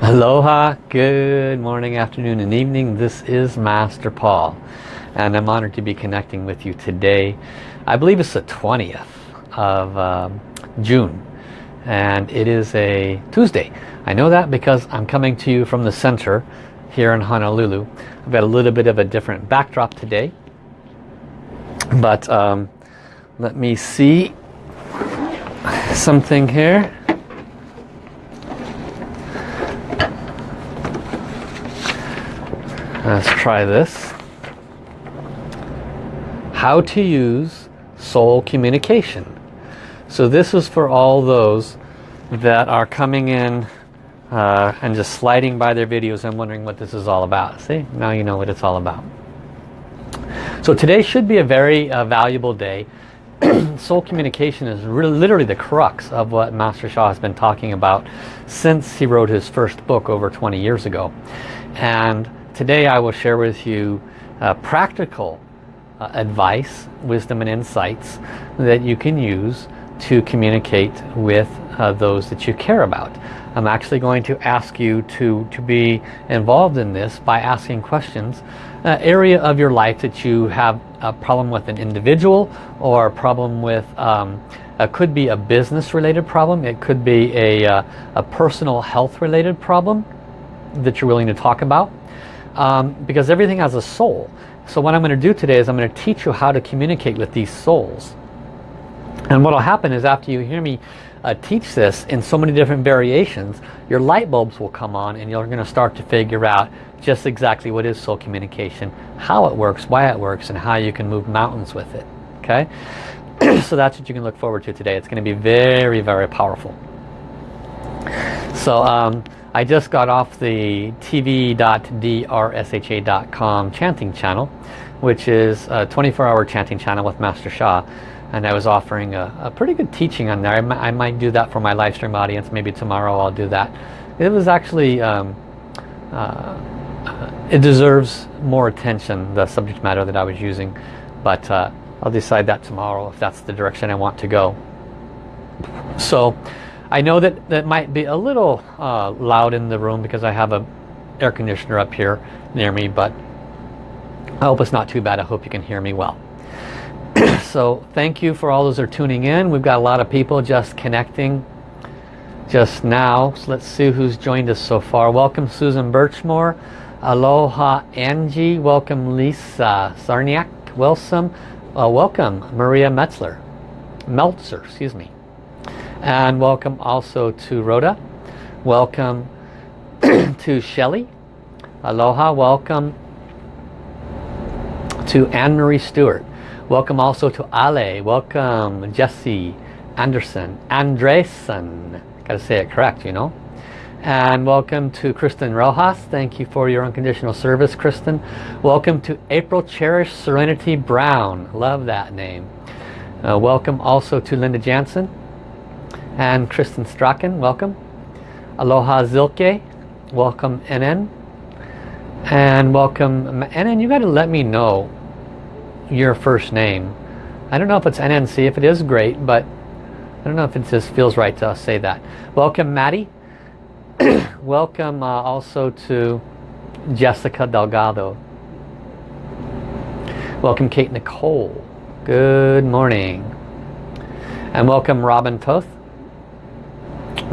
Aloha, good morning, afternoon and evening. This is Master Paul and I'm honored to be connecting with you today. I believe it's the 20th of um, June and it is a Tuesday. I know that because I'm coming to you from the center here in Honolulu. I've got a little bit of a different backdrop today but um, let me see something here. Let's try this. How to use soul communication. So this is for all those that are coming in uh, and just sliding by their videos and wondering what this is all about. See, now you know what it's all about. So today should be a very uh, valuable day. soul communication is really, literally the crux of what Master Sha has been talking about since he wrote his first book over 20 years ago. And Today I will share with you uh, practical uh, advice, wisdom and insights that you can use to communicate with uh, those that you care about. I'm actually going to ask you to, to be involved in this by asking questions. Uh, area of your life that you have a problem with an individual or a problem with, um, could be a business related problem, it could be a, uh, a personal health related problem that you're willing to talk about um, because everything has a soul. So what I'm going to do today is I'm going to teach you how to communicate with these souls. And what will happen is after you hear me uh, teach this in so many different variations, your light bulbs will come on and you're going to start to figure out just exactly what is soul communication, how it works, why it works, and how you can move mountains with it. Okay? so that's what you can look forward to today. It's going to be very, very powerful. So um, I just got off the tv.drsha.com chanting channel, which is a 24-hour chanting channel with Master Sha. And I was offering a, a pretty good teaching on there. I, I, might do that for my live stream audience. Maybe tomorrow I'll do that. It was actually, um, uh, it deserves more attention, the subject matter that I was using. But uh, I'll decide that tomorrow if that's the direction I want to go. So I know that that might be a little uh, loud in the room because I have a air conditioner up here near me but I hope it's not too bad. I hope you can hear me well. So thank you for all those are tuning in. We've got a lot of people just connecting just now. So let's see who's joined us so far. Welcome Susan Birchmore. Aloha Angie. Welcome Lisa Sarniak. Welcome uh, welcome Maria Metzler. Meltzer excuse me and welcome also to Rhoda. Welcome to Shelley. Aloha. Welcome to Anne-Marie Stewart. Welcome also to Ale. Welcome Jesse Anderson. Andresen. Got to say it correct, you know. And welcome to Kristen Rojas. Thank you for your unconditional service, Kristen. Welcome to April Cherish Serenity Brown. Love that name. Uh, welcome also to Linda Jansen and Kristen Strachan, welcome. Aloha Zilke, welcome NN. And welcome, NN, you got to let me know your first name. I don't know if it's NNC, if it is great, but I don't know if it just feels right to say that. Welcome Maddie. welcome uh, also to Jessica Delgado. Welcome Kate Nicole. Good morning. And welcome Robin Toth.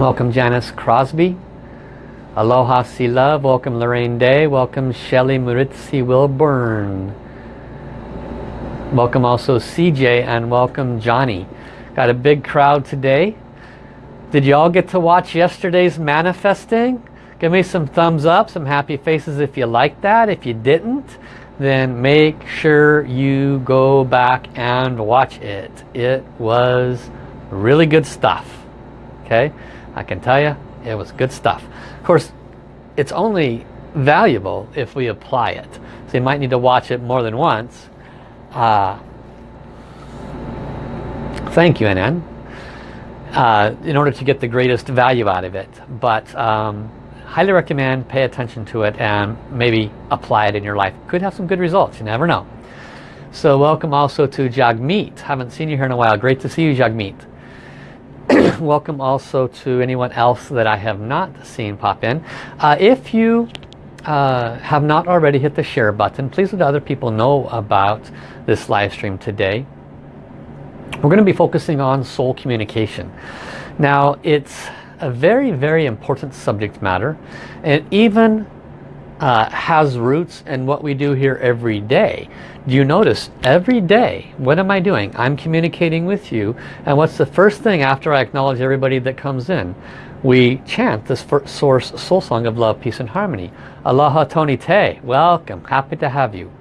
Welcome Janice Crosby. Aloha Sea Love. Welcome Lorraine Day. Welcome Shelly Muritzi Wilburn. Welcome also CJ and welcome Johnny. Got a big crowd today. Did you all get to watch yesterday's manifesting? Give me some thumbs up, some happy faces if you liked that. If you didn't, then make sure you go back and watch it. It was really good stuff. Okay. I can tell you it was good stuff. Of course, it's only valuable if we apply it. So you might need to watch it more than once. Uh, thank you, NN. Uh, in order to get the greatest value out of it. But um, highly recommend pay attention to it and maybe apply it in your life. Could have some good results, you never know. So welcome also to Jagmeet. Haven't seen you here in a while. Great to see you, Jagmeet. welcome also to anyone else that I have not seen pop in. Uh, if you uh, have not already hit the share button, please let other people know about this live stream today. We're going to be focusing on soul communication. Now it's a very, very important subject matter. and even uh, has roots in what we do here every day. Do you notice every day, what am I doing? I'm communicating with you. And what's the first thing after I acknowledge everybody that comes in? We chant this source soul song of love, peace and harmony. Aloha Tony Te, welcome, happy to have you.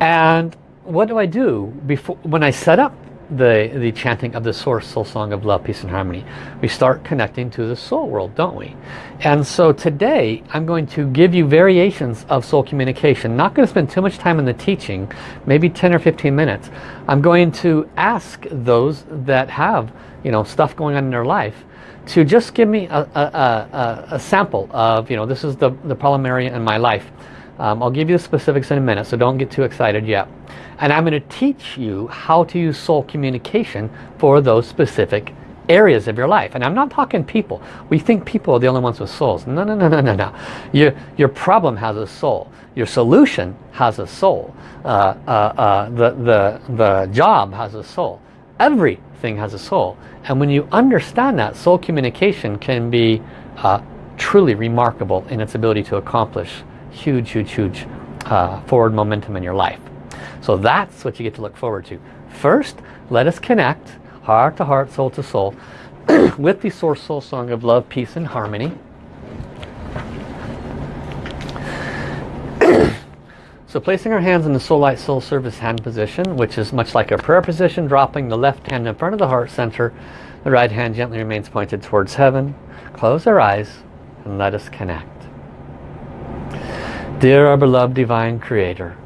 And what do I do before when I set up the, the chanting of the source soul song of love, peace and harmony. We start connecting to the soul world, don't we? And so today I'm going to give you variations of soul communication. Not going to spend too much time in the teaching, maybe 10 or 15 minutes. I'm going to ask those that have you know stuff going on in their life to just give me a, a, a, a sample of, you know, this is the, the problem area in my life. Um, I'll give you the specifics in a minute, so don't get too excited yet. And I'm going to teach you how to use soul communication for those specific areas of your life. And I'm not talking people. We think people are the only ones with souls. No, no, no, no, no, no. Your, your problem has a soul. Your solution has a soul. Uh, uh, uh, the, the, the job has a soul. Everything has a soul. And when you understand that, soul communication can be uh, truly remarkable in its ability to accomplish huge, huge, huge uh, forward momentum in your life. So that's what you get to look forward to. First, let us connect heart to heart, soul to soul with the Source Soul Song of Love, Peace and Harmony. so placing our hands in the Soul Light Soul Service hand position, which is much like a prayer position, dropping the left hand in front of the heart center, the right hand gently remains pointed towards heaven. Close our eyes and let us connect. Dear our beloved Divine Creator,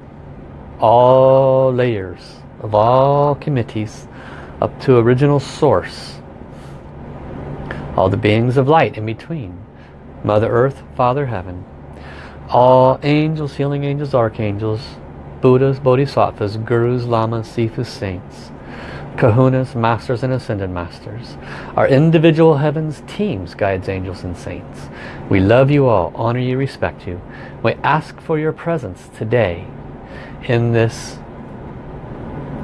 all layers of all committees up to original source, all the beings of light in between, Mother Earth, Father Heaven, all angels, healing angels, archangels, Buddhas, Bodhisattvas, Gurus, Lamas, Sifus, Saints, Kahunas, Masters and Ascended Masters, our individual heavens, teams, guides, angels and saints. We love you all, honor you, respect you. We ask for your presence today in this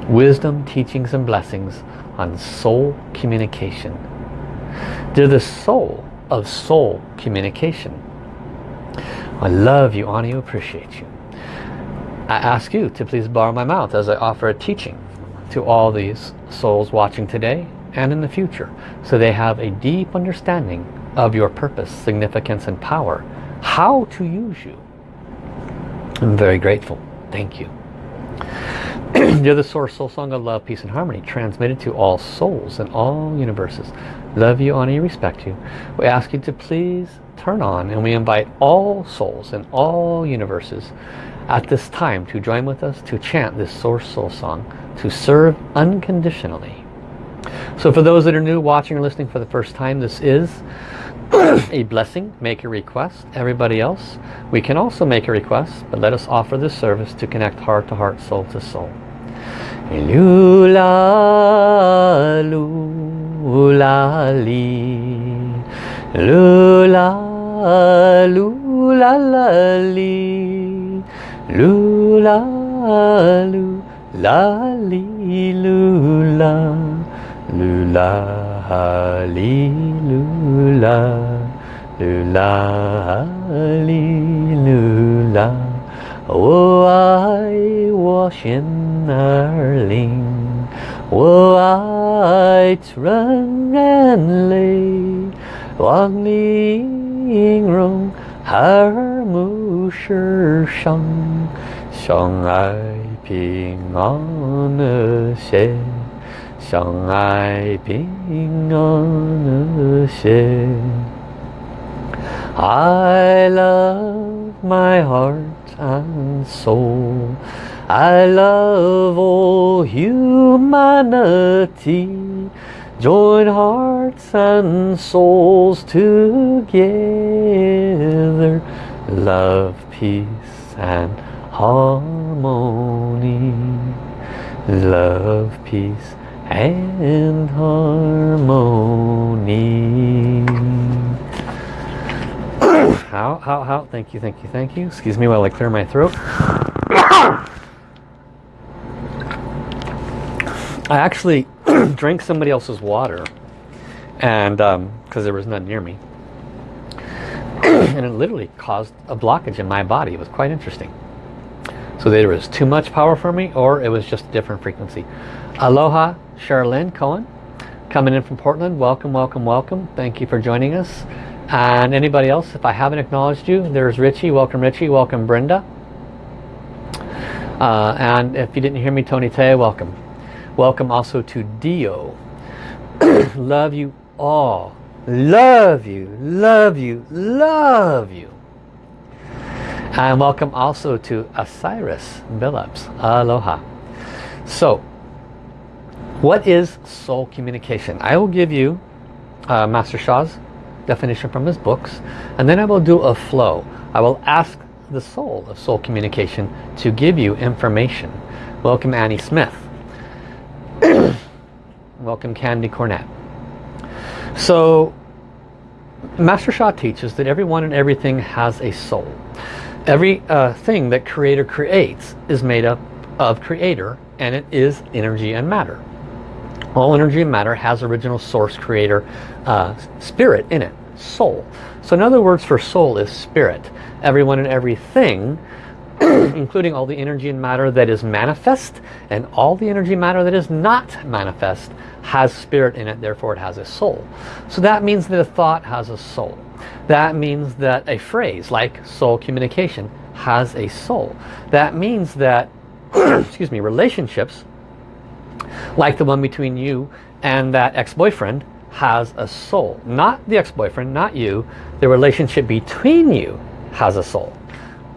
wisdom, teachings and blessings on soul communication. They're the soul of soul communication. I love you, honor you, appreciate you. I ask you to please borrow my mouth as I offer a teaching to all these souls watching today and in the future so they have a deep understanding of your purpose, significance and power. How to use you. I'm very grateful. Thank you. You're the source, soul song of love, peace and harmony, transmitted to all souls in all universes. Love you, honor you, respect you. We ask you to please turn on and we invite all souls in all universes at this time to join with us to chant this source soul song to serve unconditionally. So for those that are new watching or listening for the first time, this is a blessing, make a request. Everybody else, we can also make a request, but let us offer this service to connect heart to heart, soul to soul. Lula, lula, lula, la, li. Lula, lula, li, lula. Lula, hallelujah, lula, hallelujah. Oh, I wash in our ling, oh, I run and lay, Wang Ling Rong, Har Mu Shi Shang, Shang Ai Ping An Xie. 相爱 平安和谐。I love my heart and soul. I love all humanity. Join hearts and souls together. Love, peace and harmony. Love, peace and harmony. how, how, how, thank you, thank you, thank you. Excuse me while I clear my throat. I actually drank somebody else's water and because um, there was none near me and it literally caused a blockage in my body it was quite interesting so there was too much power for me or it was just a different frequency. Aloha Charlene Cohen coming in from Portland. Welcome welcome welcome. Thank you for joining us. And anybody else if I haven't acknowledged you there's Richie. Welcome Richie. Welcome Brenda. Uh, and if you didn't hear me Tony Tay welcome. Welcome also to Dio. love you all. Love you, love you, love you. And welcome also to Osiris Billups. Aloha. So, what is soul communication? I will give you uh, Master Sha's definition from his books and then I will do a flow. I will ask the soul of soul communication to give you information. Welcome Annie Smith. Welcome Candy Cornett. So Master Sha teaches that everyone and everything has a soul. Every uh, thing that creator creates is made up of creator and it is energy and matter. All energy and matter has original source creator uh, spirit in it, soul. So in other words for soul is spirit. Everyone and everything including all the energy and matter that is manifest and all the energy matter that is not manifest has spirit in it therefore it has a soul so that means that a thought has a soul that means that a phrase like soul communication has a soul. That means that excuse me relationships like the one between you and that ex-boyfriend has a soul. Not the ex-boyfriend not you. The relationship between you has a soul.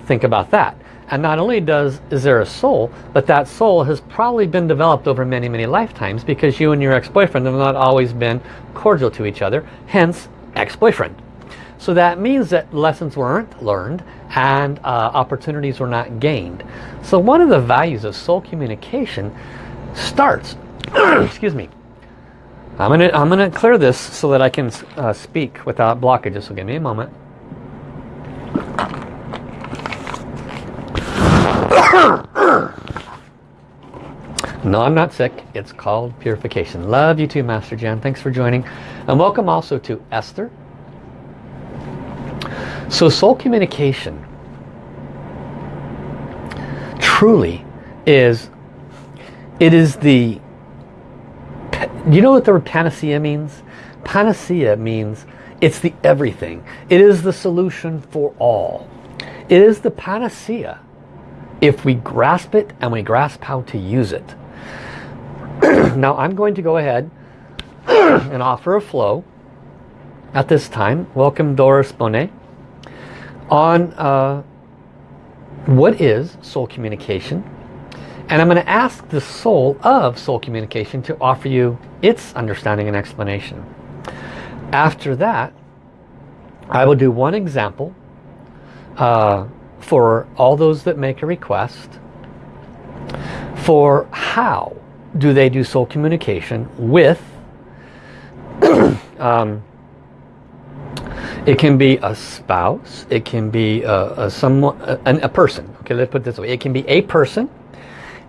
Think about that. And not only does is there a soul, but that soul has probably been developed over many, many lifetimes because you and your ex-boyfriend have not always been cordial to each other, hence ex-boyfriend. So that means that lessons weren't learned and uh, opportunities were not gained. So one of the values of soul communication starts, excuse me, I'm gonna, I'm gonna clear this so that I can uh, speak without blockages, so give me a moment. no, I'm not sick. It's called purification. Love you too, Master Jan. Thanks for joining. And welcome also to Esther. So soul communication truly is, it is the, you know what the word panacea means? Panacea means it's the everything. It is the solution for all. It is the panacea if we grasp it and we grasp how to use it. now I'm going to go ahead and offer a flow at this time. Welcome Doris Bonet. On uh, what is soul communication? And I'm going to ask the soul of soul communication to offer you its understanding and explanation. After that, I will do one example uh, for all those that make a request for how do they do soul communication with um, it can be a spouse it can be a, a someone a, a, person okay let's put this way it can be a person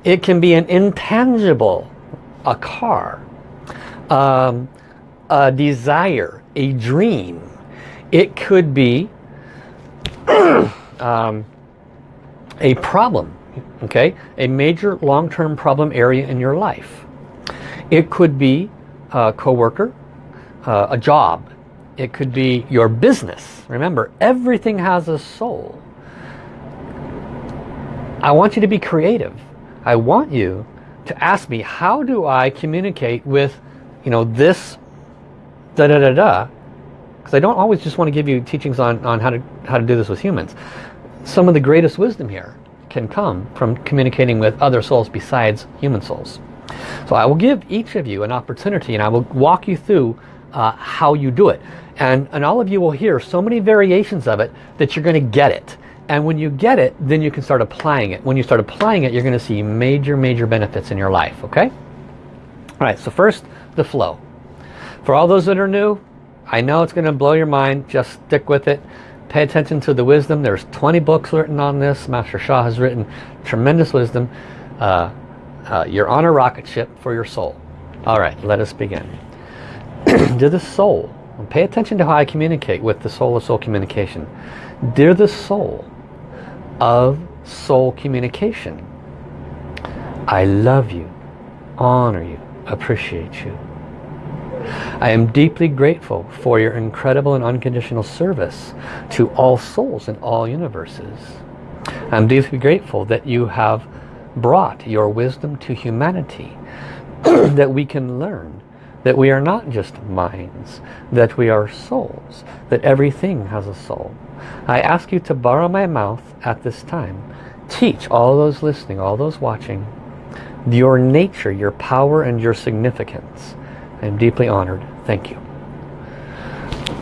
it can be an intangible a car um, a desire a dream it could be um, a problem, okay? A major long-term problem area in your life. It could be a coworker, uh, a job. It could be your business. Remember, everything has a soul. I want you to be creative. I want you to ask me, how do I communicate with, you know, this da da da da because I don't always just want to give you teachings on, on how, to, how to do this with humans. Some of the greatest wisdom here can come from communicating with other souls besides human souls. So I will give each of you an opportunity and I will walk you through uh, how you do it. And, and all of you will hear so many variations of it that you're going to get it. And when you get it, then you can start applying it. When you start applying it, you're going to see major, major benefits in your life, okay? All right, so first, the flow. For all those that are new, I know it's going to blow your mind. Just stick with it. Pay attention to the wisdom. There's 20 books written on this. Master Sha has written tremendous wisdom. Uh, uh, you're on a rocket ship for your soul. All right, let us begin. to the soul, pay attention to how I communicate with the soul of soul communication. Dear the soul of soul communication, I love you, honor you, appreciate you. I am deeply grateful for your incredible and unconditional service to all souls in all universes. I'm deeply grateful that you have brought your wisdom to humanity that we can learn that we are not just minds, that we are souls, that everything has a soul. I ask you to borrow my mouth at this time. Teach all those listening, all those watching, your nature, your power, and your significance. I am deeply honored. Thank you.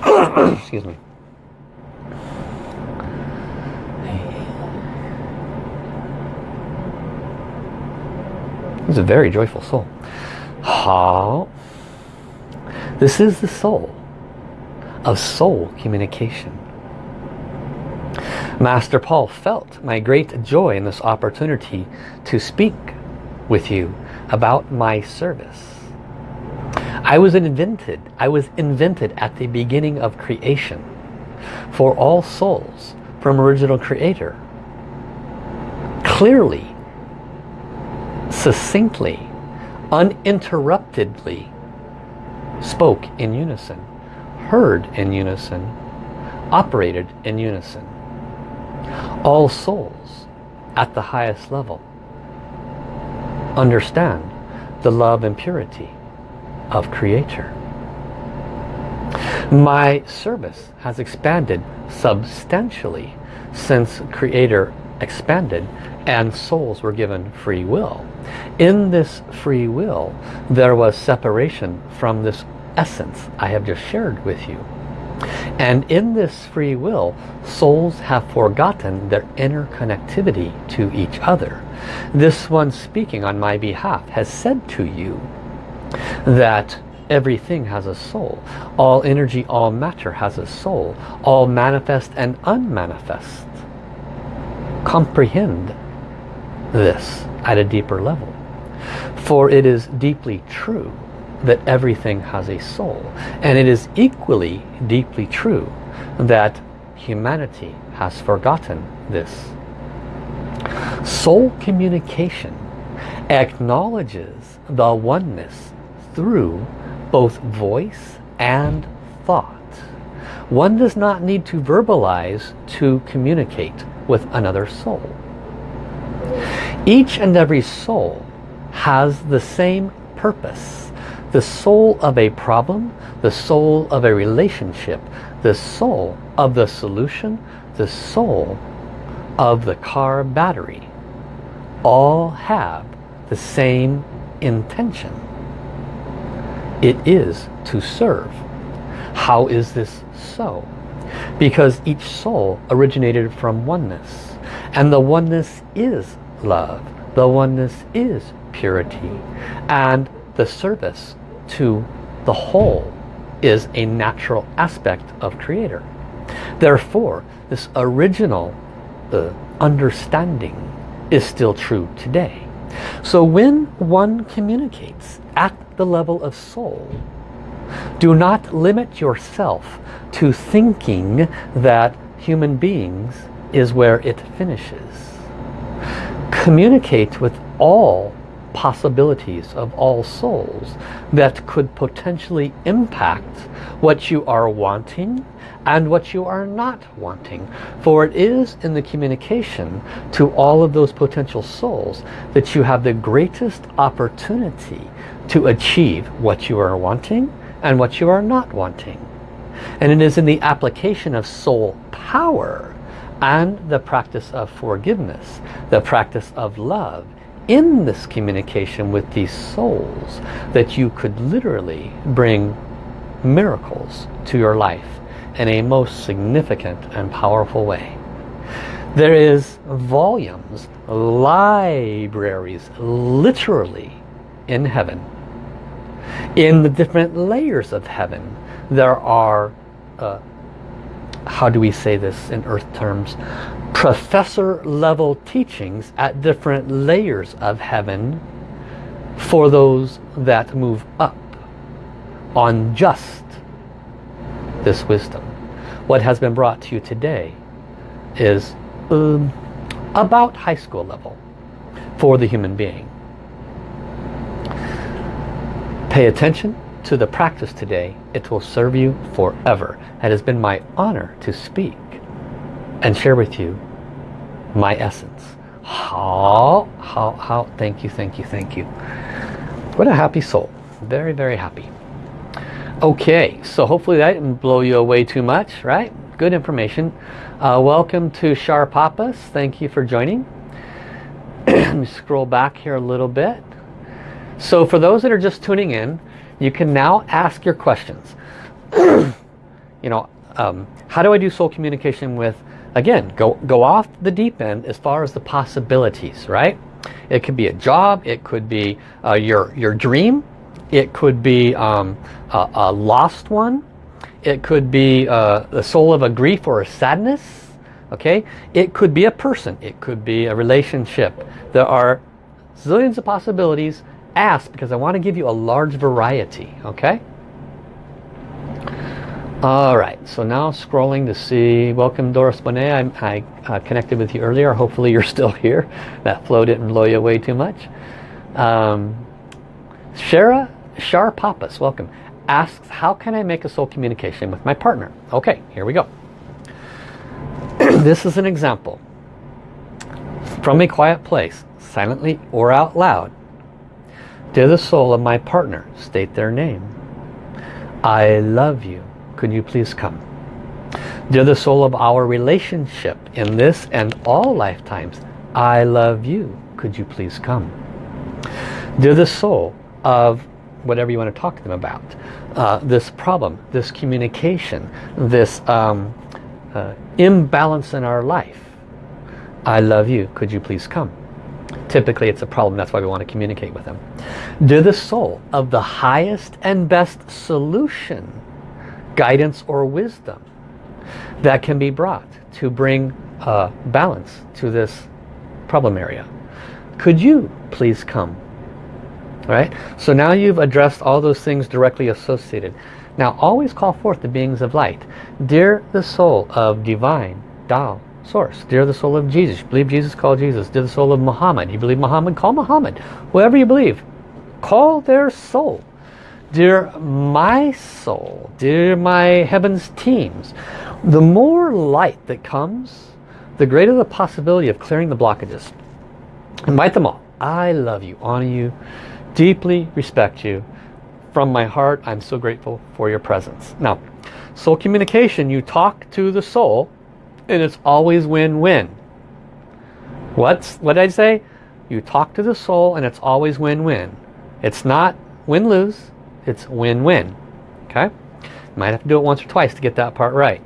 Excuse me. He's a very joyful soul. How? This is the soul of soul communication. Master Paul felt my great joy in this opportunity to speak with you about my service. I was invented, I was invented at the beginning of creation for all souls from original creator. Clearly, succinctly, uninterruptedly spoke in unison, heard in unison, operated in unison. All souls at the highest level understand the love and purity of Creator. My service has expanded substantially since Creator expanded and souls were given free will. In this free will, there was separation from this essence I have just shared with you. And in this free will, souls have forgotten their inner connectivity to each other. This one speaking on my behalf has said to you that everything has a soul. All energy, all matter has a soul. All manifest and unmanifest. Comprehend this at a deeper level. For it is deeply true that everything has a soul. And it is equally deeply true that humanity has forgotten this. Soul communication acknowledges the oneness through both voice and thought. One does not need to verbalize to communicate with another soul. Each and every soul has the same purpose. The soul of a problem, the soul of a relationship, the soul of the solution, the soul of the car battery all have the same intention. It is to serve. How is this so? Because each soul originated from oneness. And the oneness is love. The oneness is purity. And the service to the whole is a natural aspect of Creator. Therefore, this original uh, understanding is still true today. So when one communicates at the level of soul, do not limit yourself to thinking that human beings is where it finishes communicate with all possibilities of all souls that could potentially impact what you are wanting and what you are not wanting. For it is in the communication to all of those potential souls that you have the greatest opportunity to achieve what you are wanting and what you are not wanting. And it is in the application of soul power and the practice of forgiveness, the practice of love in this communication with these souls that you could literally bring miracles to your life in a most significant and powerful way. There is volumes, libraries, literally in heaven In the different layers of heaven, there are, uh, how do we say this in earth terms, professor level teachings at different layers of heaven for those that move up on just this wisdom. What has been brought to you today is um, about high school level for the human being. Pay attention to the practice today. It will serve you forever. It has been my honor to speak and share with you my essence. How, how, how, thank you, thank you, thank you. What a happy soul. Very, very happy. Okay, so hopefully that didn't blow you away too much, right? Good information. Uh, welcome to Shar Papas. Thank you for joining. Let me scroll back here a little bit. So for those that are just tuning in, you can now ask your questions. you know, um, how do I do soul communication with, again, go, go off the deep end as far as the possibilities, right? It could be a job, it could be uh, your, your dream, it could be um, a, a, lost one. It could be uh, the soul of a grief or a sadness. Okay, It could be a person. It could be a relationship. There are zillions of possibilities. Ask because I want to give you a large variety. Okay. Alright, so now scrolling to see, welcome Doris Bonet, I, I uh, connected with you earlier, hopefully you're still here. That flow didn't blow you away too much. Um, Shara Shar Papas, welcome, asks, how can I make a soul communication with my partner? Okay, here we go. this is an example. From a quiet place, silently or out loud, Dear the soul of my partner, state their name. I love you. Could you please come? Dear the soul of our relationship in this and all lifetimes, I love you. Could you please come? Dear the soul of whatever you want to talk to them about. Uh, this problem, this communication, this um, uh, imbalance in our life. I love you. Could you please come? Typically it's a problem. That's why we want to communicate with them. Do the soul of the highest and best solution, guidance or wisdom that can be brought to bring uh, balance to this problem area. Could you please come right? So now you've addressed all those things directly associated. Now always call forth the beings of light. Dear the soul of divine Tao source. Dear the soul of Jesus. Believe Jesus, call Jesus. Dear the soul of Muhammad. You believe Muhammad, call Muhammad. Whoever you believe, call their soul. Dear my soul, dear my heavens teams, the more light that comes, the greater the possibility of clearing the blockages. Invite them all. I love you, honor you, deeply respect you. From my heart, I'm so grateful for your presence. Now, soul communication, you talk to the soul and it's always win-win. What's what did I say? You talk to the soul and it's always win-win. It's not win-lose, it's win-win. Okay? Might have to do it once or twice to get that part right.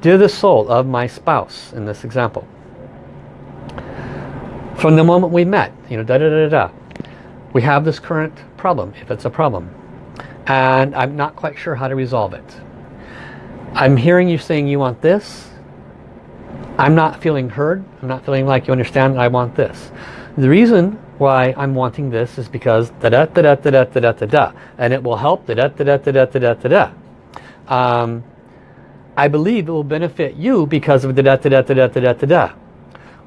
Dear the soul of my spouse, in this example. From the moment we met, you know, da da da da we have this current problem, if it's a problem, and I'm not quite sure how to resolve it. I'm hearing you saying you want this. I'm not feeling heard. I'm not feeling like you understand I want this. The reason why I'm wanting this is because da da da da da da da da da da and it will help da da da da da da da da da um, I believe it will benefit you because of da da da da da da da da da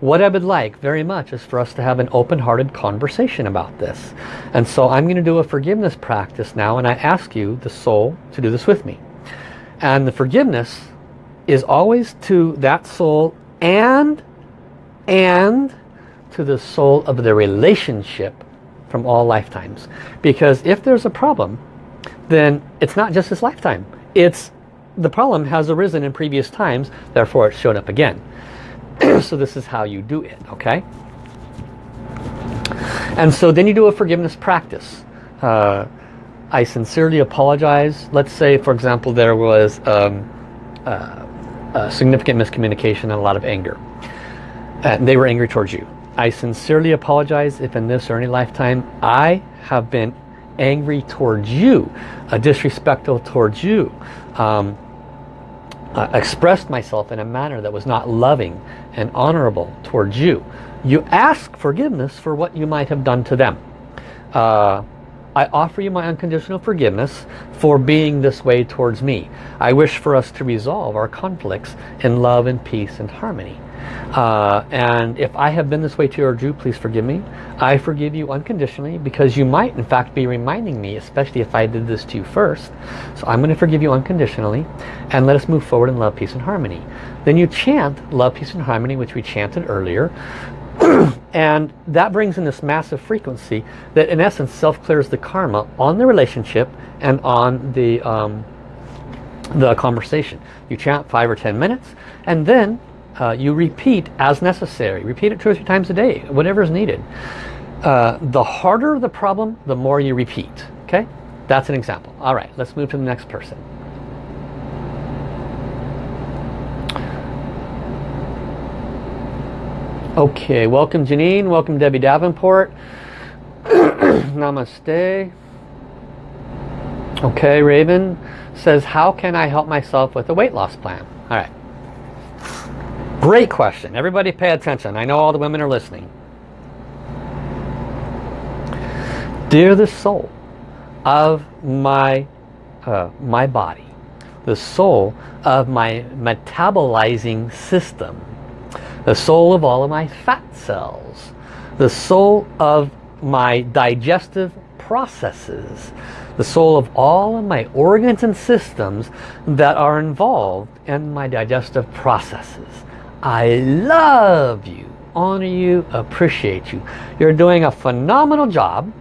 what I would like very much is for us to have an open-hearted conversation about this. And so I'm going to do a forgiveness practice now and I ask you, the soul, to do this with me. And the forgiveness is always to that soul and, and to the soul of the relationship from all lifetimes. Because if there's a problem, then it's not just this lifetime. It's the problem has arisen in previous times, therefore it's shown up again. so this is how you do it, okay? And so then you do a forgiveness practice. Uh, I sincerely apologize. Let's say, for example, there was um, uh, significant miscommunication and a lot of anger. And they were angry towards you. I sincerely apologize if in this or any lifetime I have been angry towards you, uh, disrespectful towards you, um, uh, expressed myself in a manner that was not loving and honorable towards you. You ask forgiveness for what you might have done to them. Uh, I offer you my unconditional forgiveness for being this way towards me. I wish for us to resolve our conflicts in love and peace and harmony. Uh, and if I have been this way towards you, please forgive me. I forgive you unconditionally because you might in fact be reminding me, especially if I did this to you first. So I'm going to forgive you unconditionally and let us move forward in love, peace and harmony. Then you chant love, peace and harmony, which we chanted earlier. and that brings in this massive frequency that in essence self-clears the karma on the relationship and on the um, the conversation. You chant five or ten minutes and then uh, you repeat as necessary. Repeat it two or three times a day, whatever is needed. Uh, the harder the problem, the more you repeat. Okay, That's an example. All right, let's move to the next person. Okay, welcome Janine, welcome Debbie Davenport. Namaste. Okay, Raven says, how can I help myself with a weight loss plan? All right. Great question. Everybody pay attention. I know all the women are listening. Dear the soul of my, uh, my body, the soul of my metabolizing system, the soul of all of my fat cells, the soul of my digestive processes, the soul of all of my organs and systems that are involved in my digestive processes. I love you, honor you, appreciate you. You're doing a phenomenal job,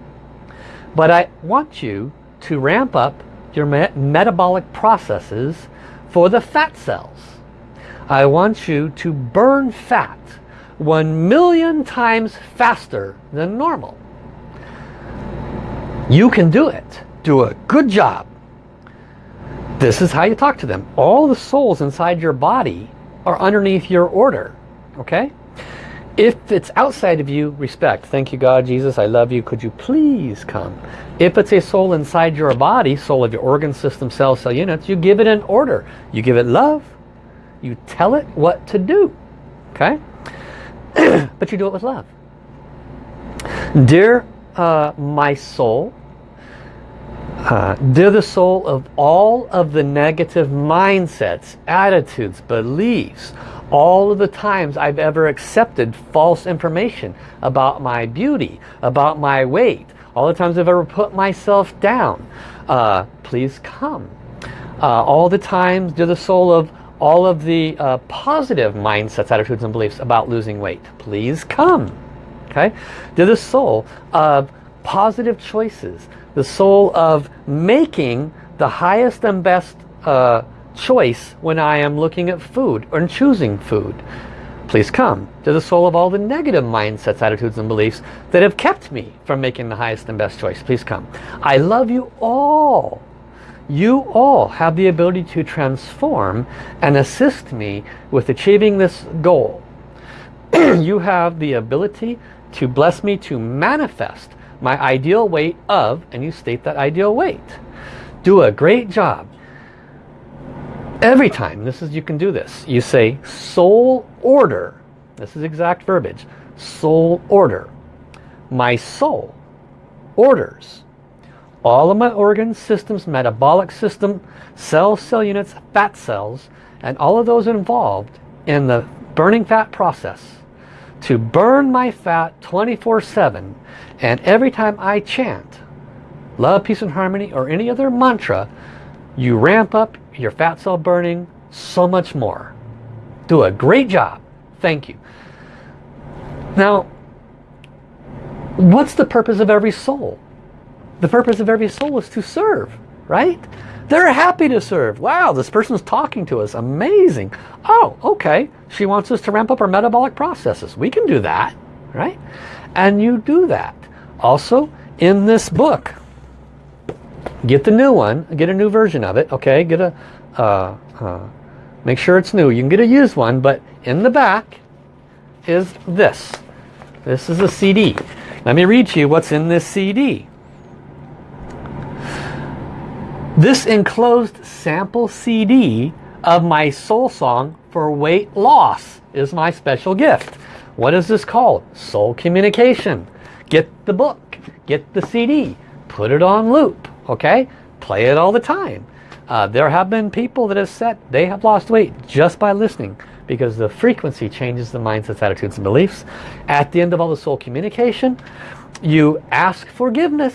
but I want you to ramp up your me metabolic processes for the fat cells. I want you to burn fat one million times faster than normal. You can do it. Do a good job. This is how you talk to them. All the souls inside your body are underneath your order. Okay? If it's outside of you, respect. Thank you, God, Jesus, I love you. Could you please come? If it's a soul inside your body, soul of your organ system, cell, cell units, you give it an order. You give it love, you tell it what to do. Okay? but you do it with love. Dear uh, my soul, uh, dear the soul of all of the negative mindsets, attitudes, beliefs, all of the times I've ever accepted false information about my beauty, about my weight, all the times I've ever put myself down, uh, please come. Uh, all the times, dear the soul of all of the uh, positive mindsets, attitudes, and beliefs about losing weight. Please come. Okay? To the soul of positive choices. The soul of making the highest and best uh, choice when I am looking at food or choosing food. Please come to the soul of all the negative mindsets, attitudes, and beliefs that have kept me from making the highest and best choice. Please come. I love you all you all have the ability to transform and assist me with achieving this goal. you have the ability to bless me to manifest my ideal weight of, and you state that ideal weight. Do a great job. Every time, this is you can do this, you say soul order. This is exact verbiage. Soul order. My soul orders all of my organs, systems, metabolic system, cells, cell units, fat cells, and all of those involved in the burning fat process to burn my fat 24-7 and every time I chant love, peace and harmony or any other mantra you ramp up your fat cell burning so much more. Do a great job. Thank you. Now, what's the purpose of every soul? The purpose of every soul is to serve, right? They're happy to serve. Wow, this person's talking to us. Amazing. Oh, okay. She wants us to ramp up our metabolic processes. We can do that, right? And you do that. Also, in this book, get the new one, get a new version of it, okay? Get a, uh, uh, make sure it's new. You can get a used one, but in the back is this. This is a CD. Let me read to you what's in this CD. This enclosed sample CD of my soul song for weight loss is my special gift. What is this called? Soul Communication. Get the book, get the CD, put it on loop, okay? Play it all the time. Uh, there have been people that have said they have lost weight just by listening because the frequency changes the mindsets, attitudes, and beliefs. At the end of all the soul communication, you ask forgiveness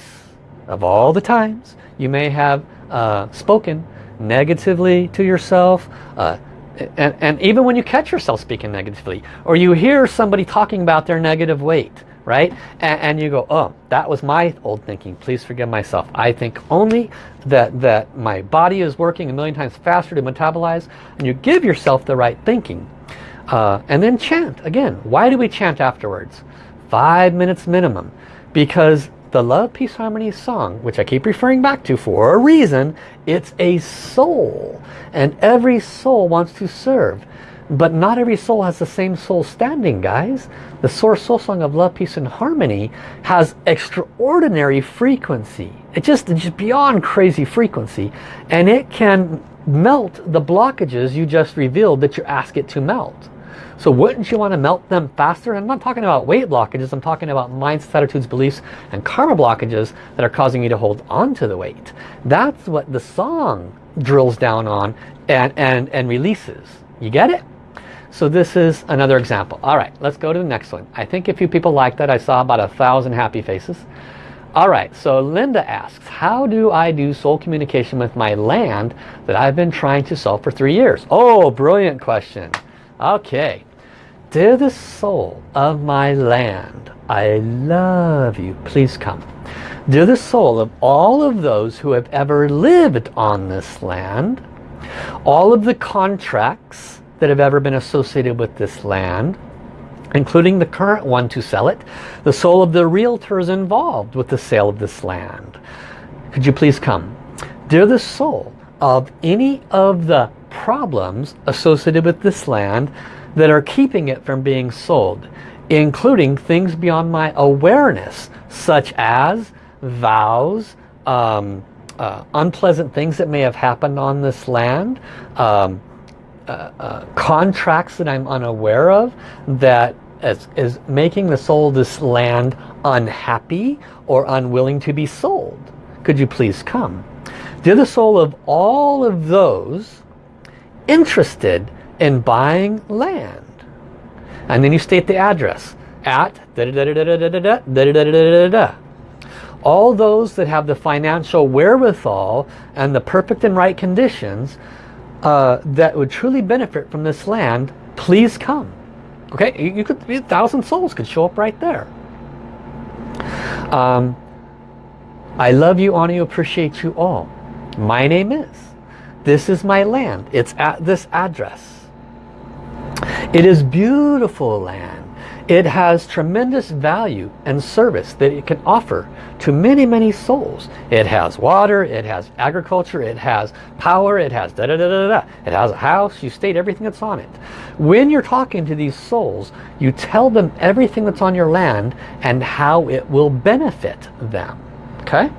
of all the times you may have uh, spoken negatively to yourself, uh, and, and even when you catch yourself speaking negatively, or you hear somebody talking about their negative weight, right? And, and, you go, oh, that was my old thinking. Please forgive myself. I think only that, that my body is working a million times faster to metabolize. And you give yourself the right thinking. Uh, and then chant. Again, why do we chant afterwards? Five minutes minimum. Because the Love, Peace, Harmony song, which I keep referring back to for a reason, it's a soul. And every soul wants to serve. But not every soul has the same soul standing, guys. The Source Soul Song of Love, Peace and Harmony has extraordinary frequency. It's just, it's just beyond crazy frequency. And it can melt the blockages you just revealed that you ask it to melt. So wouldn't you want to melt them faster? I'm not talking about weight blockages. I'm talking about mindsets, attitudes, beliefs, and karma blockages that are causing you to hold on to the weight. That's what the song drills down on and, and, and releases. You get it? So this is another example. All right, let's go to the next one. I think a few people liked that. I saw about a thousand happy faces. All right, so Linda asks, how do I do soul communication with my land that I've been trying to solve for three years? Oh, brilliant question. Okay. Dear the soul of my land, I love you. Please come. Dear the soul of all of those who have ever lived on this land, all of the contracts that have ever been associated with this land, including the current one to sell it, the soul of the realtors involved with the sale of this land. Could you please come? Dear the soul of any of the problems associated with this land that are keeping it from being sold, including things beyond my awareness, such as vows, um, uh, unpleasant things that may have happened on this land, um, uh, uh, contracts that I'm unaware of that is, is making the soul of this land unhappy or unwilling to be sold. Could you please come? Dear the soul of all of those interested in buying land. And then you state the address at da da da da da da da da da da da da da da all those that have the financial wherewithal and the perfect and right conditions uh, that would truly benefit from this land, please come. Okay, you, you could a thousand souls could show up right there. Um, I love you, honor you, appreciate you all. My name is. This is my land. It's at this address. It is beautiful land. It has tremendous value and service that it can offer to many, many souls. It has water, it has agriculture, it has power, it has da da da da da. It has a house, you state everything that's on it. When you're talking to these souls, you tell them everything that's on your land and how it will benefit them. Okay?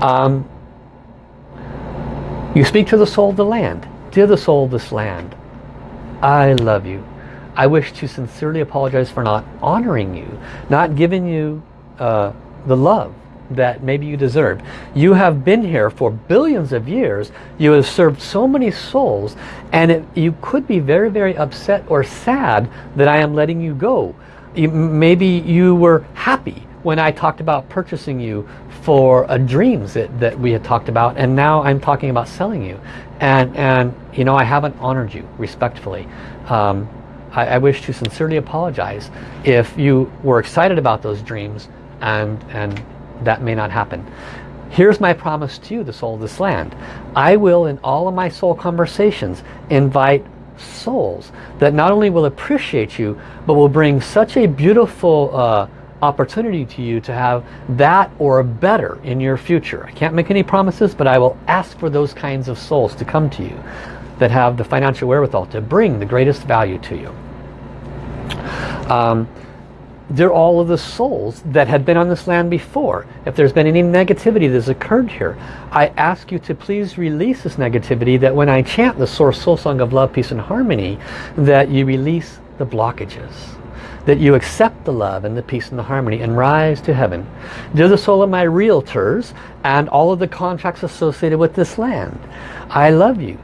Um, you speak to the soul of the land. Dear the soul of this land, I love you. I wish to sincerely apologize for not honoring you, not giving you uh, the love that maybe you deserve. You have been here for billions of years. You have served so many souls and it, you could be very, very upset or sad that I am letting you go. You, maybe you were happy when I talked about purchasing you for a dreams that, that we had talked about and now I'm talking about selling you. And, and you know, I haven't honored you respectfully. Um, I, I wish to sincerely apologize if you were excited about those dreams and, and that may not happen. Here's my promise to you, the soul of this land. I will, in all of my soul conversations, invite souls that not only will appreciate you, but will bring such a beautiful uh, opportunity to you to have that or better in your future. I can't make any promises, but I will ask for those kinds of souls to come to you that have the financial wherewithal to bring the greatest value to you. Um, they're all of the souls that had been on this land before. If there's been any negativity that's occurred here, I ask you to please release this negativity that when I chant the Source Soul Song of Love, Peace and Harmony, that you release the blockages. That you accept the love and the peace and the harmony and rise to heaven. Dear the soul of my realtors and all of the contracts associated with this land, I love you.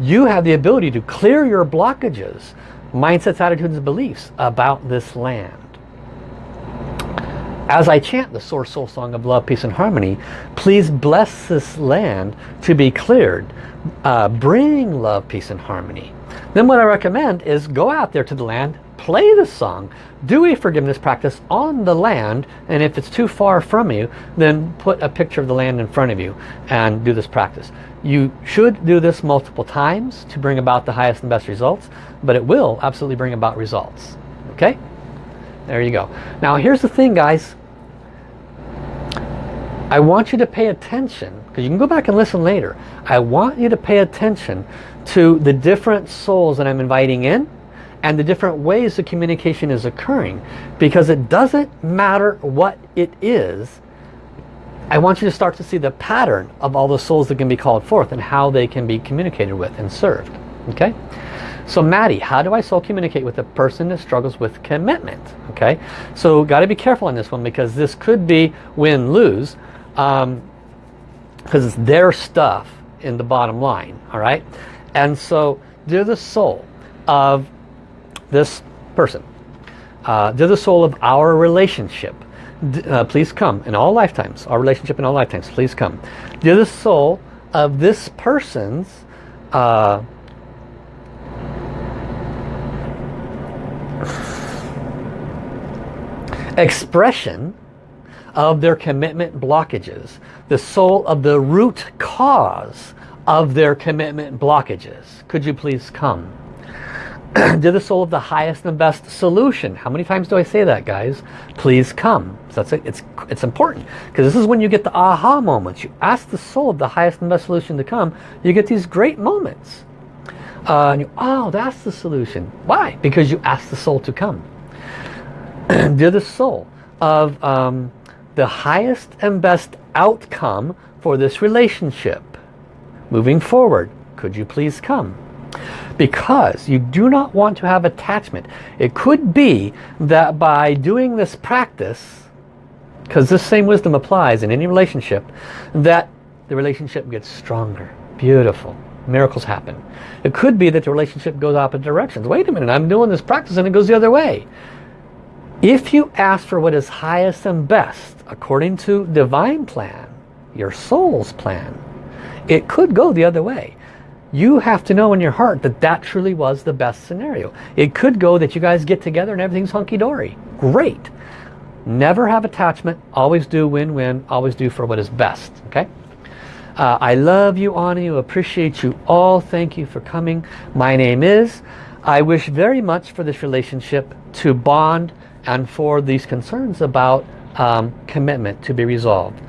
You have the ability to clear your blockages, mindsets, attitudes, and beliefs about this land as I chant the Source Soul Song of Love, Peace and Harmony, please bless this land to be cleared. Uh, bring love, peace and harmony. Then what I recommend is go out there to the land, play the song, do a forgiveness practice on the land, and if it's too far from you, then put a picture of the land in front of you and do this practice. You should do this multiple times to bring about the highest and best results, but it will absolutely bring about results. Okay? There you go. Now here's the thing guys. I want you to pay attention, because you can go back and listen later. I want you to pay attention to the different souls that I'm inviting in and the different ways the communication is occurring. Because it doesn't matter what it is. I want you to start to see the pattern of all the souls that can be called forth and how they can be communicated with and served. Okay? So Maddie, how do I soul communicate with a person that struggles with commitment? Okay, so got to be careful on this one because this could be win-lose because um, it's their stuff in the bottom line all right and so they're the soul of this person. Uh, they're the soul of our relationship. Uh, please come in all lifetimes. Our relationship in all lifetimes. Please come. They're the soul of this person's uh, expression of their commitment blockages, the soul of the root cause of their commitment blockages. Could you please come? to the soul of the highest and best solution. How many times do I say that, guys? Please come. So that's it. It's, it's important because this is when you get the aha moments. You ask the soul of the highest and best solution to come, you get these great moments. Uh, and you, oh, that's the solution. Why? Because you ask the soul to come. to the soul of um, the highest and best outcome for this relationship. Moving forward, could you please come? Because you do not want to have attachment. It could be that by doing this practice, because this same wisdom applies in any relationship, that the relationship gets stronger. Beautiful. Miracles happen. It could be that the relationship goes opposite directions. Wait a minute, I'm doing this practice and it goes the other way. If you ask for what is highest and best, according to divine plan, your soul's plan, it could go the other way. You have to know in your heart that that truly was the best scenario. It could go that you guys get together and everything's hunky-dory. Great. Never have attachment. Always do win-win. Always do for what is best. Okay? Uh, I love you, you, appreciate you all. Thank you for coming. My name is. I wish very much for this relationship to bond and for these concerns about um, commitment to be resolved.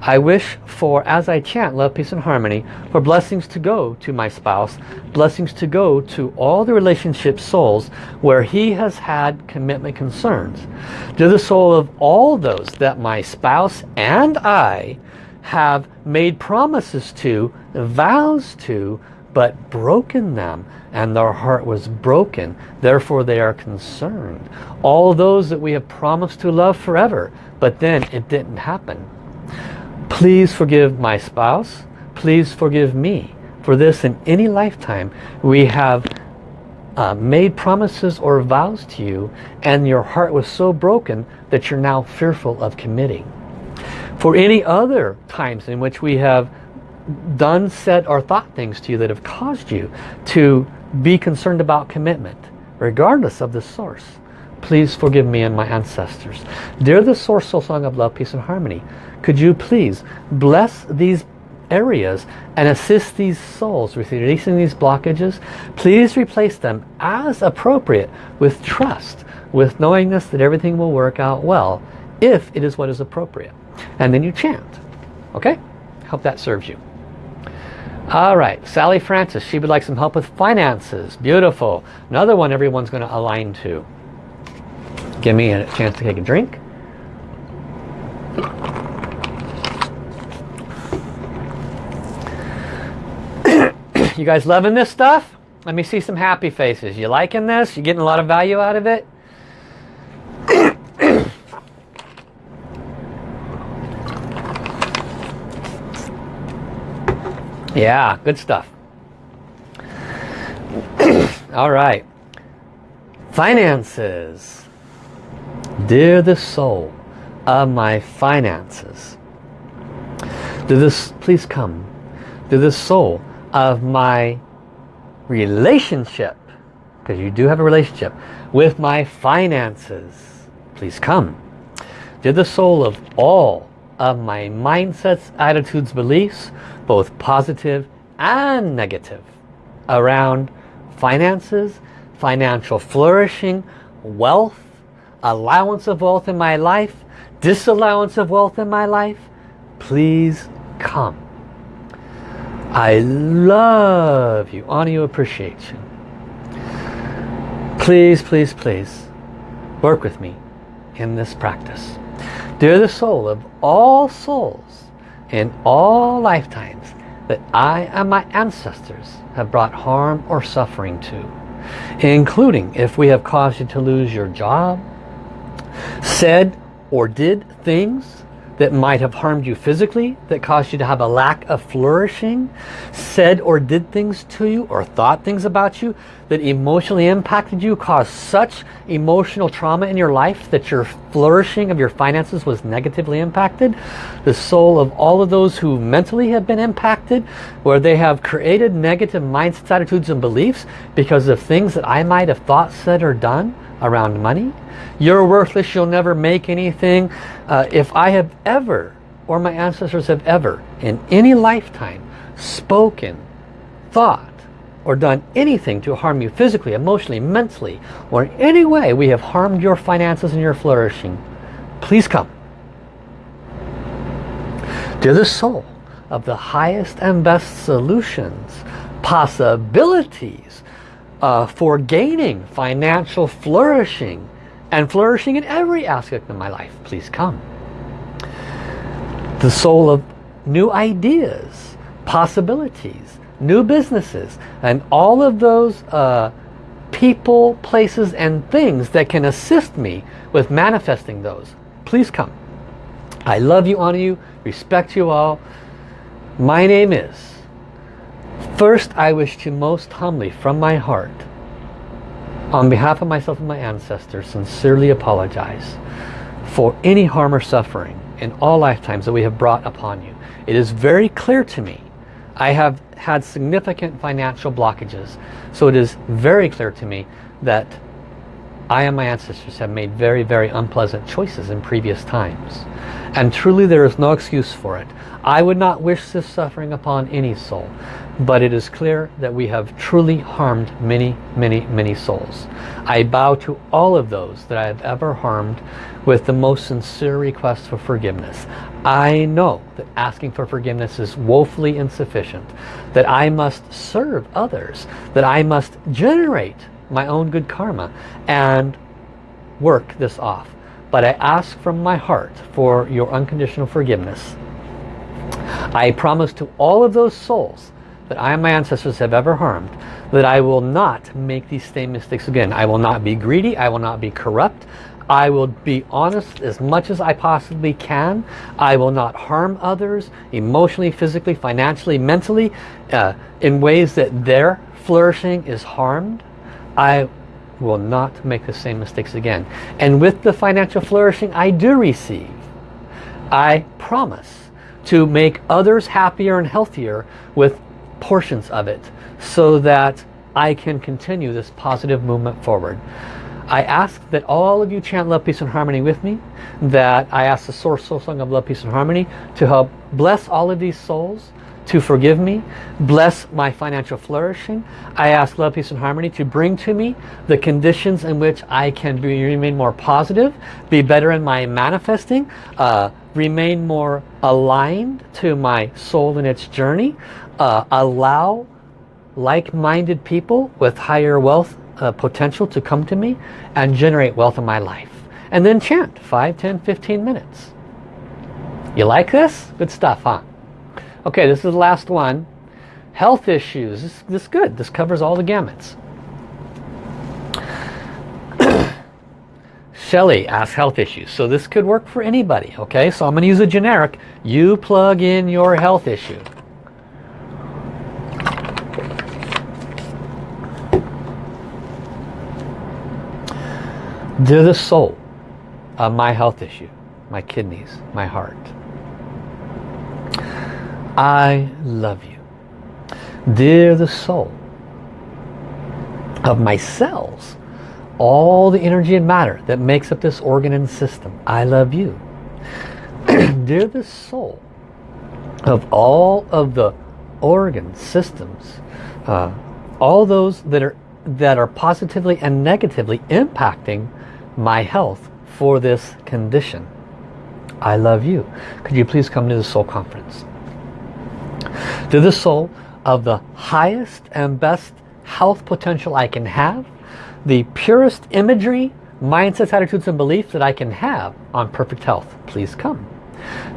I wish for, as I chant love, peace and harmony, for blessings to go to my spouse, blessings to go to all the relationship souls where he has had commitment concerns. To the soul of all those that my spouse and I have made promises to, vows to, but broken them and their heart was broken therefore they are concerned all those that we have promised to love forever but then it didn't happen please forgive my spouse please forgive me for this in any lifetime we have uh, made promises or vows to you and your heart was so broken that you're now fearful of committing for any other times in which we have done, said, or thought things to you that have caused you to be concerned about commitment, regardless of the source. Please forgive me and my ancestors. Dear the Source Soul Song of Love, Peace and Harmony, could you please bless these areas and assist these souls with releasing these blockages? Please replace them as appropriate with trust, with knowingness that everything will work out well if it is what is appropriate. And then you chant. Okay? Hope that serves you. All right, Sally Francis, she would like some help with finances. Beautiful. Another one everyone's going to align to. Give me a chance to take a drink. You guys loving this stuff? Let me see some happy faces. You liking this? You getting a lot of value out of it? yeah, good stuff. All right. Finances. Dear the soul of my finances. Do this, please come. To the soul of my relationship, because you do have a relationship, with my finances. Please come. To the soul of all of my mindsets, attitudes, beliefs, both positive and negative, around finances, financial flourishing, wealth, allowance of wealth in my life, disallowance of wealth in my life, please come. I love you, honor you, appreciate you. Please, please, please work with me in this practice. Dear the soul of all souls in all lifetimes that I and my ancestors have brought harm or suffering to, including if we have caused you to lose your job, said or did things that might have harmed you physically, that caused you to have a lack of flourishing, said or did things to you or thought things about you that emotionally impacted you, caused such emotional trauma in your life that your flourishing of your finances was negatively impacted. The soul of all of those who mentally have been impacted, where they have created negative mindsets, attitudes, and beliefs because of things that I might have thought, said, or done around money. You're worthless, you'll never make anything. Uh, if I have ever, or my ancestors have ever, in any lifetime, spoken, thought, or done anything to harm you physically, emotionally, mentally, or in any way we have harmed your finances and your flourishing, please come. To the soul of the highest and best solutions, possibilities, uh, for gaining financial flourishing and flourishing in every aspect of my life. Please come. The soul of new ideas, possibilities, new businesses, and all of those uh, people, places, and things that can assist me with manifesting those. Please come. I love you, honor you, respect you all. My name is First, I wish to most humbly, from my heart, on behalf of myself and my ancestors, sincerely apologize for any harm or suffering in all lifetimes that we have brought upon you. It is very clear to me. I have had significant financial blockages. So it is very clear to me that I and my ancestors have made very, very unpleasant choices in previous times. And truly there is no excuse for it. I would not wish this suffering upon any soul. But it is clear that we have truly harmed many, many, many souls. I bow to all of those that I have ever harmed with the most sincere request for forgiveness. I know that asking for forgiveness is woefully insufficient. That I must serve others. That I must generate my own good karma and work this off. But I ask from my heart for your unconditional forgiveness. I promise to all of those souls that I and my ancestors have ever harmed, that I will not make these same mistakes again. I will not be greedy. I will not be corrupt. I will be honest as much as I possibly can. I will not harm others emotionally, physically, financially, mentally uh, in ways that their flourishing is harmed. I will not make the same mistakes again. And with the financial flourishing I do receive, I promise to make others happier and healthier with portions of it so that I can continue this positive movement forward. I ask that all of you chant love, peace and harmony with me. That I ask the source soul song of love, peace and harmony to help bless all of these souls to forgive me, bless my financial flourishing. I ask love, peace and harmony to bring to me the conditions in which I can be, remain more positive, be better in my manifesting, uh, remain more aligned to my soul and its journey, uh, allow like-minded people with higher wealth uh, potential to come to me and generate wealth in my life. And then chant 5, 10, 15 minutes. You like this? Good stuff, huh? Okay, this is the last one. Health issues. This, this is good. This covers all the gamuts. Shelly asks health issues. So this could work for anybody, okay? So I'm going to use a generic. You plug in your health issue. They're the soul of my health issue, my kidneys, my heart. I love you. They're the soul of my cells, all the energy and matter that makes up this organ and system. I love you. They're the soul of all of the organ systems, uh, all those that are that are positively and negatively impacting my health for this condition. I love you. Could you please come to the soul conference? To the soul of the highest and best health potential I can have, the purest imagery, mindsets, attitudes, and beliefs that I can have on perfect health, please come.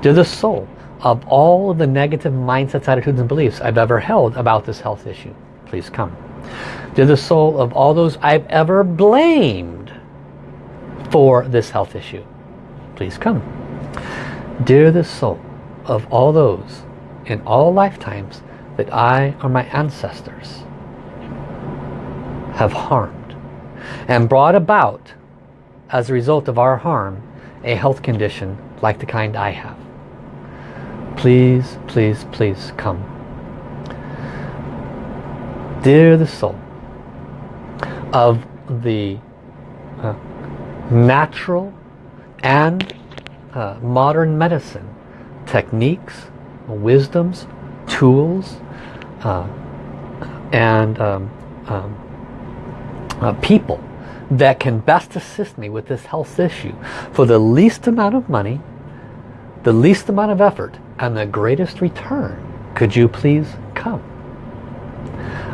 To the soul of all of the negative mindsets, attitudes, and beliefs I've ever held about this health issue, please come. To the soul of all those I've ever blamed for this health issue. Please come. Dear the soul of all those in all lifetimes that I or my ancestors have harmed and brought about as a result of our harm a health condition like the kind I have. Please, please, please come. Dear the soul of the natural and uh, modern medicine techniques, wisdoms, tools, uh, and um, um, uh, people that can best assist me with this health issue for the least amount of money, the least amount of effort, and the greatest return. Could you please come?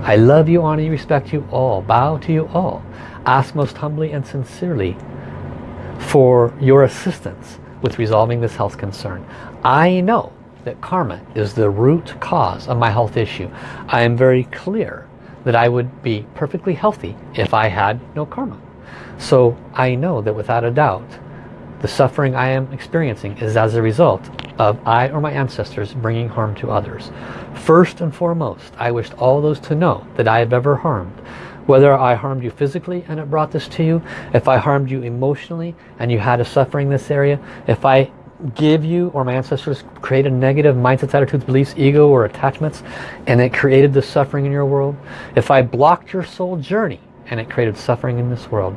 I love you, honor you, respect you all, bow to you all. Ask most humbly and sincerely for your assistance with resolving this health concern. I know that karma is the root cause of my health issue. I am very clear that I would be perfectly healthy if I had no karma. So I know that without a doubt, the suffering I am experiencing is as a result of I or my ancestors bringing harm to others. First and foremost, I wished all those to know that I have ever harmed whether I harmed you physically and it brought this to you, if I harmed you emotionally and you had a suffering in this area, if I give you or my ancestors created negative mindsets, attitudes, beliefs, ego or attachments and it created the suffering in your world, if I blocked your soul journey and it created suffering in this world,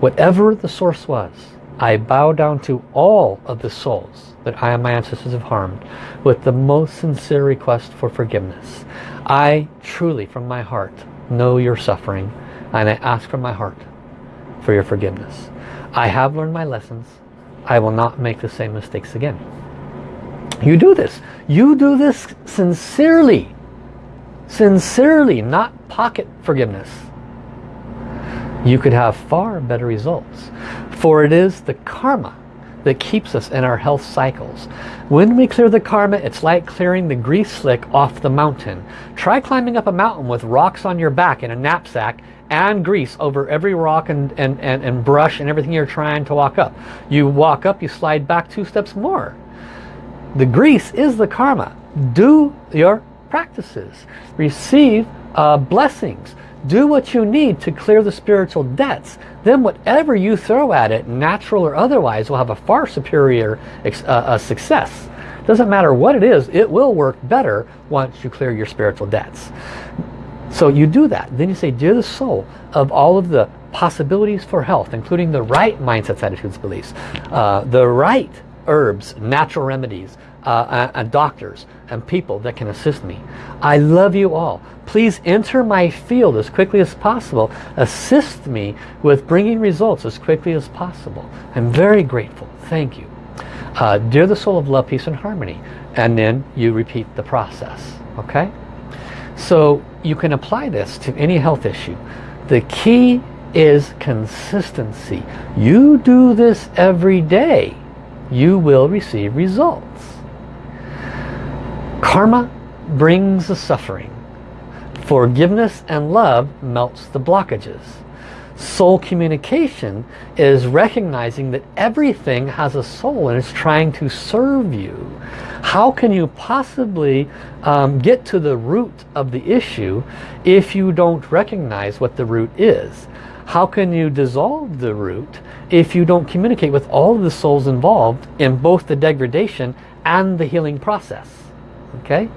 whatever the source was, I bow down to all of the souls that I and my ancestors have harmed with the most sincere request for forgiveness. I truly, from my heart, know your suffering and I ask from my heart for your forgiveness. I have learned my lessons. I will not make the same mistakes again. You do this. You do this sincerely. Sincerely, not pocket forgiveness. You could have far better results. For it is the karma that keeps us in our health cycles. When we clear the karma, it's like clearing the grease slick off the mountain. Try climbing up a mountain with rocks on your back in a knapsack and grease over every rock and, and, and, and brush and everything you're trying to walk up. You walk up, you slide back two steps more. The grease is the karma. Do your practices. Receive uh, blessings. Do what you need to clear the spiritual debts. Then whatever you throw at it, natural or otherwise, will have a far superior uh, success. Doesn't matter what it is, it will work better once you clear your spiritual debts. So you do that. Then you say, dear the soul of all of the possibilities for health, including the right mindsets, attitudes, beliefs, uh, the right herbs, natural remedies, uh, and doctors and people that can assist me. I love you all. Please enter my field as quickly as possible. Assist me with bringing results as quickly as possible. I'm very grateful. Thank you. Uh, dear the soul of love, peace and harmony. And then you repeat the process. Okay? So you can apply this to any health issue. The key is consistency. You do this every day, you will receive results. Karma brings the suffering. Forgiveness and love melts the blockages. Soul communication is recognizing that everything has a soul and is trying to serve you. How can you possibly um, get to the root of the issue if you don't recognize what the root is? How can you dissolve the root if you don't communicate with all of the souls involved in both the degradation and the healing process? Okay,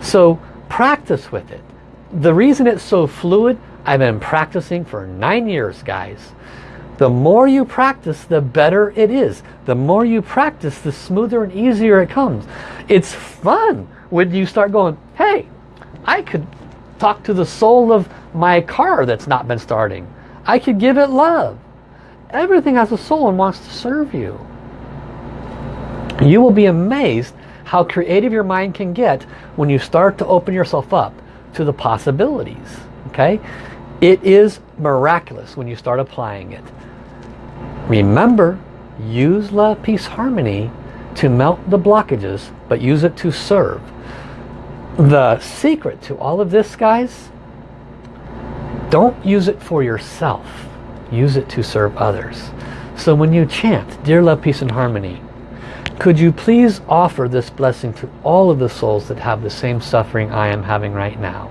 so practice with it. The reason it's so fluid, I've been practicing for nine years, guys. The more you practice, the better it is. The more you practice, the smoother and easier it comes. It's fun when you start going, hey, I could talk to the soul of my car that's not been starting. I could give it love. Everything has a soul and wants to serve you. You will be amazed how creative your mind can get when you start to open yourself up to the possibilities. Okay? It is miraculous when you start applying it. Remember, use love, peace, harmony to melt the blockages, but use it to serve. The secret to all of this, guys, don't use it for yourself. Use it to serve others. So when you chant, Dear Love, Peace and Harmony, could you please offer this blessing to all of the souls that have the same suffering I am having right now?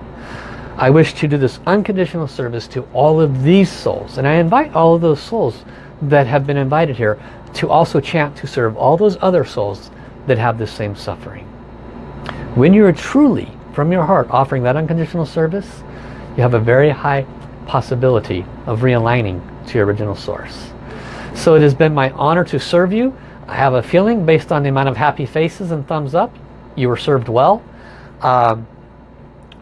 I wish to do this unconditional service to all of these souls. And I invite all of those souls that have been invited here to also chant to serve all those other souls that have the same suffering. When you are truly, from your heart, offering that unconditional service, you have a very high possibility of realigning to your original source. So it has been my honor to serve you. I have a feeling based on the amount of happy faces and thumbs up, you were served well. Um,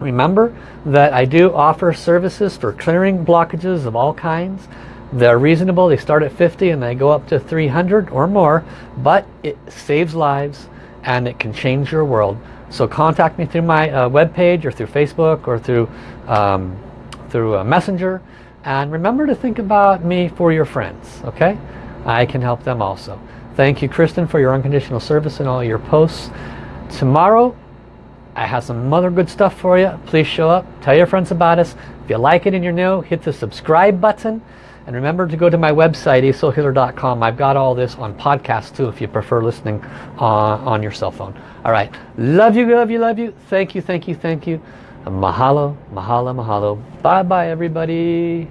remember that I do offer services for clearing blockages of all kinds. They're reasonable. They start at 50 and they go up to 300 or more. But it saves lives and it can change your world. So contact me through my uh, webpage or through Facebook or through, um, through a messenger. And remember to think about me for your friends. Okay? I can help them also. Thank you, Kristen, for your unconditional service and all your posts. Tomorrow, I have some other good stuff for you. Please show up. Tell your friends about us. If you like it and you're new, hit the subscribe button. And remember to go to my website, asoulhealer.com. I've got all this on podcast too if you prefer listening on, on your cell phone. All right. Love you, love you, love you. Thank you, thank you, thank you. Mahalo, mahalo, mahalo. Bye-bye, everybody.